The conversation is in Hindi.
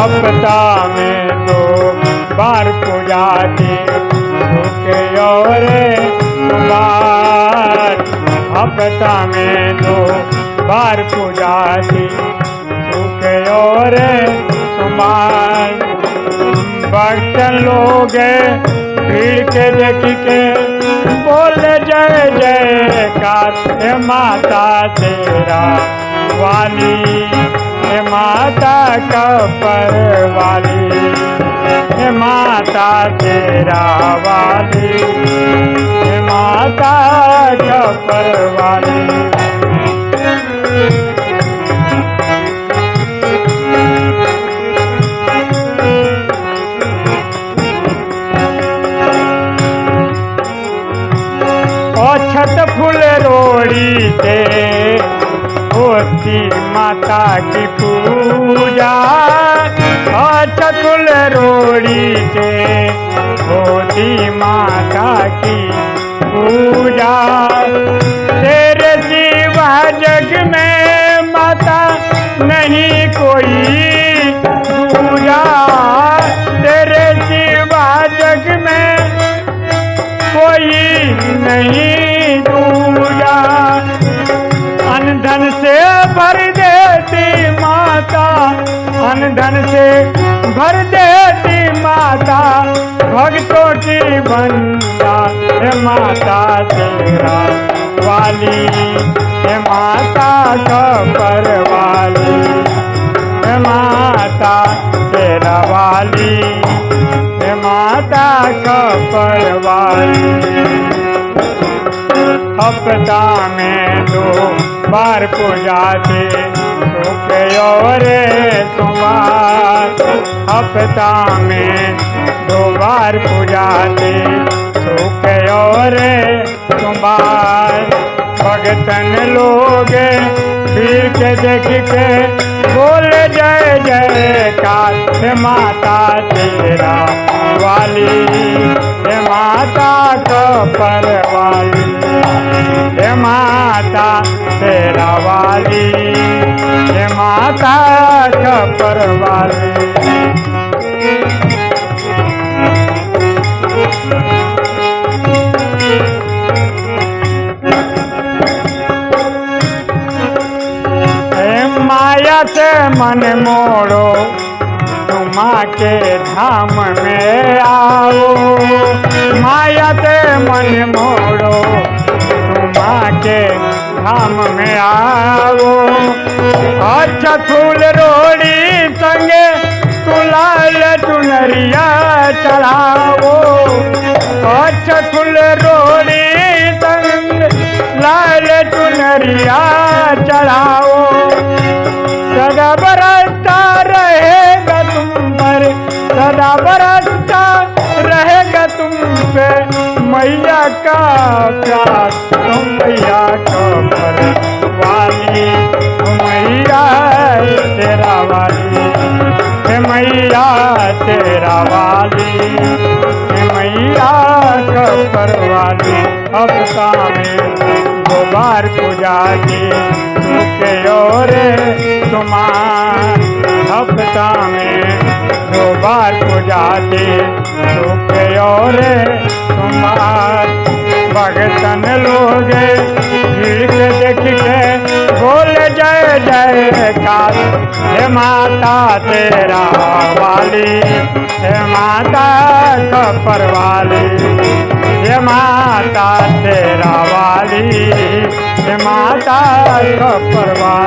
हफ़्ता में दो बार पूजा की सुखे और हफ़्ता में दो बार पूजा की सुखे और सोमवार भक्त लोग भीड़ के देख के बोल, जय जयकार हे माता तेरा वाली माता कपर वाली माता तेरा वाली माता कपर वाली छत फूल रोड़ी से होती माता की पूजा और चकुल रोड़ी से होती माता की पूजा। तेरे सिवा जग में माता नहीं कोई अनधन से भर देती माता, भक्तों की बंदा है माता तेरा वाली, है माता कपर वाली है माता तेरा वाली, हे माता कपर वाली हफ़्ता में दो बार पूजा से हफ़्ता में दो बार पूजा से सुखे और सोमवार भगतन लोग भीड़ के देख के बोल, जय जयकार हे माता तेरा वाली, हे माता कपर वाली हे माता तेरा वाली, हे माता कपर वाली मन मोड़ो तुमा के धाम में आओ। माया से मन मोड़ो तुमा के धाम में आओ। अच्छा फूल रोड़ी संगे तुलाल चुनरिया चढ़ाओ। अच्छा फूल रोड़ी संग लाल चुनरिया चढ़ाओ। सदा बरसता रहेगा तुम पे। मैया का प्यार तुम मैया का वाली मैया, तेरा वाली। मैया, तेरा वाली। मैया का पर वाली हफ़्ता में दो बार पूजा की के और तुम्हार हफ़्ता में दो बार पूजा दी के और तुम्हार भगतन लोग देख के बोल जय जयकार हे माता तेरा वाली, हे माता कपर वाली हे माता तेरा वाली, हे माता कपर वाली